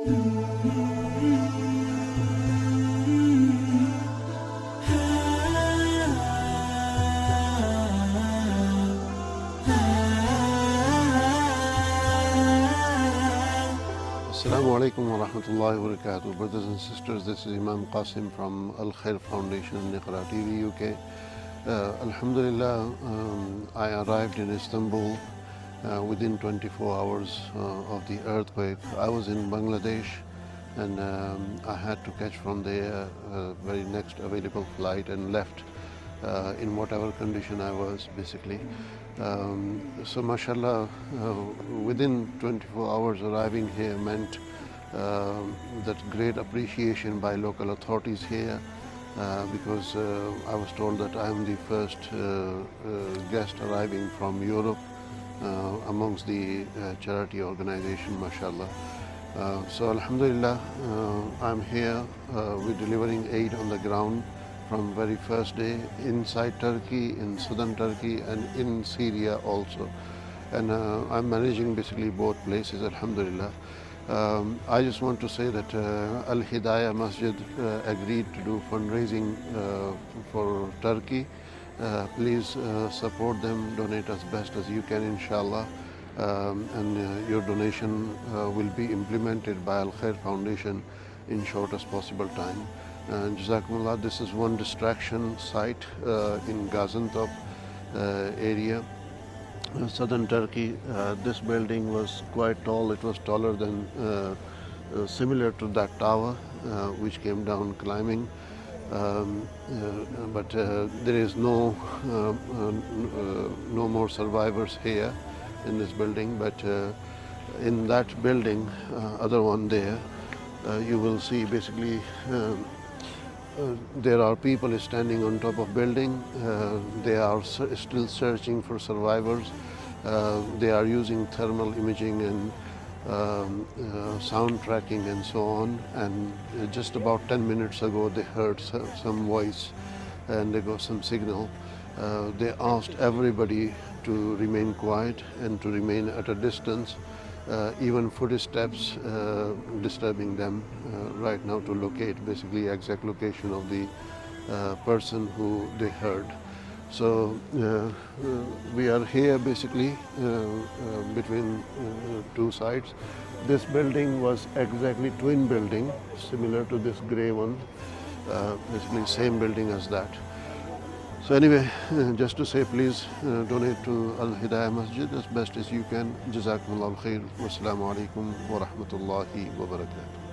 Assalamu alaikum wa rahmatullahi wa barakatuh. Brothers and sisters, this is Imam Qasim from Al Khair Foundation, Iqra TV, UK. Uh, Alhamdulillah, um, I arrived in Istanbul uh, within 24 hours uh, of the earthquake. I was in Bangladesh and um, I had to catch from the uh, very next available flight and left uh, in whatever condition I was basically. Um, so mashallah, uh, within 24 hours arriving here meant uh, that great appreciation by local authorities here uh, because uh, I was told that I am the first uh, uh, guest arriving from Europe amongst the charity organization, mashallah. so alhamdulillah, I'm here, we're delivering aid on the ground from very first day inside Turkey, in southern Turkey and in Syria also. And uh, I'm managing basically both places, alhamdulillah. Um, I just want to say that uh, Al Hidayah Masjid uh, agreed to do fundraising uh, for Turkey. Uh, please uh, support them, donate as best as you can, inshallah. Um, and your donation will be implemented by Al Khair Foundation in shortest possible time. And Jazakumullah, this is one distraction site uh, in Gaziantep uh, area. Uh, southern Turkey, uh, this building was quite tall. It was taller than, uh, uh, similar to that tower, which came down climbing. Um, but there is no, no more survivors here in this building. But in that building, other one there, you will see basically um, uh, there are people standing on top of building. Uh, they are still searching for survivors. Uh, they are using thermal imaging and um, uh, sound tracking and so on. And uh, just about 10 minutes ago, they heard some voice and they got some signal. Uh, they asked everybody to remain quiet and to remain at a distance uh, even footsteps uh, disturbing them uh, right now to locate basically exact location of the uh, person who they heard. So uh, uh, we are here basically between two sides. This building was exactly twin building similar to this grey one, basically same building as that. So anyway, just to say please uh, donate to Al Hidayah Masjid as best as you can. Jazakumullah khair. Wassalamu alaikum wa rahmatullahi wa barakatuh.